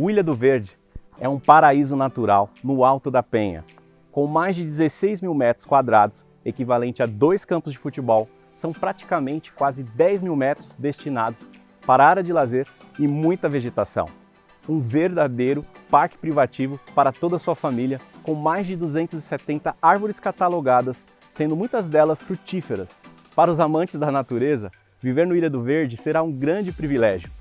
O Ilha do Verde é um paraíso natural no alto da Penha, com mais de 16 mil metros quadrados, equivalente a dois campos de futebol, são praticamente quase 10 mil metros destinados para área de lazer e muita vegetação. Um verdadeiro parque privativo para toda a sua família, com mais de 270 árvores catalogadas, sendo muitas delas frutíferas. Para os amantes da natureza, viver no Ilha do Verde será um grande privilégio.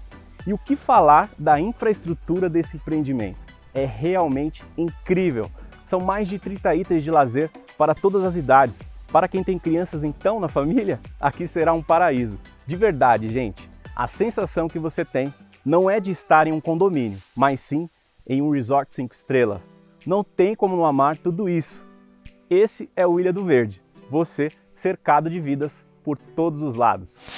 E o que falar da infraestrutura desse empreendimento? É realmente incrível! São mais de 30 itens de lazer para todas as idades. Para quem tem crianças então na família, aqui será um paraíso. De verdade, gente, a sensação que você tem não é de estar em um condomínio, mas sim em um resort 5 estrelas. Não tem como não amar tudo isso. Esse é o Ilha do Verde, você cercado de vidas por todos os lados.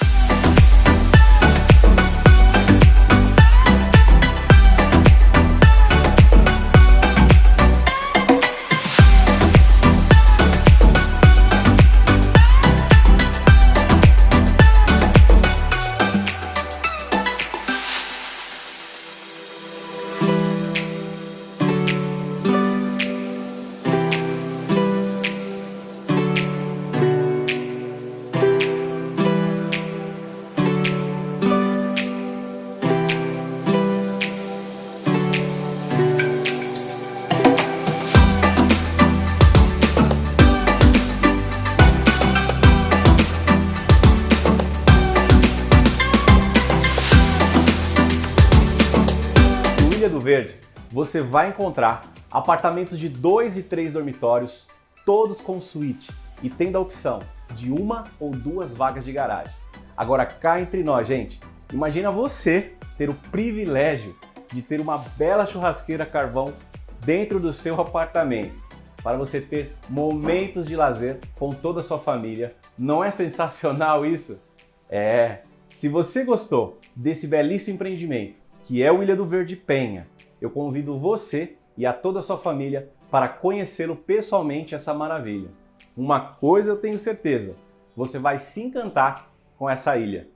Verde, você vai encontrar apartamentos de dois e três dormitórios, todos com suíte e tendo a opção de uma ou duas vagas de garagem. Agora cá entre nós, gente, imagina você ter o privilégio de ter uma bela churrasqueira carvão dentro do seu apartamento, para você ter momentos de lazer com toda a sua família. Não é sensacional isso? É! Se você gostou desse belíssimo empreendimento, que é o Ilha do Verde Penha. Eu convido você e a toda a sua família para conhecê-lo pessoalmente essa maravilha. Uma coisa eu tenho certeza, você vai se encantar com essa ilha.